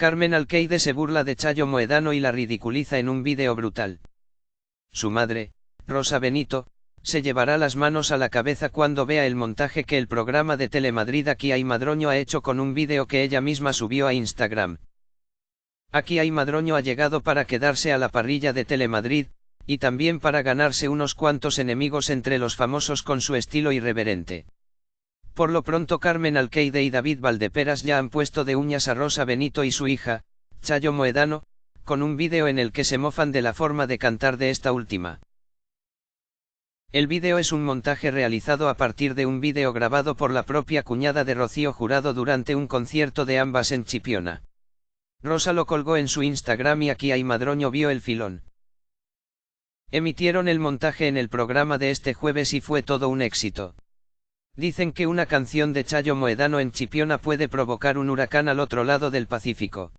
Carmen Alqueide se burla de Chayo Moedano y la ridiculiza en un vídeo brutal. Su madre, Rosa Benito, se llevará las manos a la cabeza cuando vea el montaje que el programa de Telemadrid Aquí hay Madroño ha hecho con un vídeo que ella misma subió a Instagram. Aquí hay Madroño ha llegado para quedarse a la parrilla de Telemadrid, y también para ganarse unos cuantos enemigos entre los famosos con su estilo irreverente. Por lo pronto Carmen Alqueide y David Valdeperas ya han puesto de uñas a Rosa Benito y su hija, Chayo Moedano, con un vídeo en el que se mofan de la forma de cantar de esta última. El vídeo es un montaje realizado a partir de un vídeo grabado por la propia cuñada de Rocío Jurado durante un concierto de ambas en Chipiona. Rosa lo colgó en su Instagram y aquí hay Madroño vio el filón. Emitieron el montaje en el programa de este jueves y fue todo un éxito. Dicen que una canción de Chayo Moedano en Chipiona puede provocar un huracán al otro lado del Pacífico.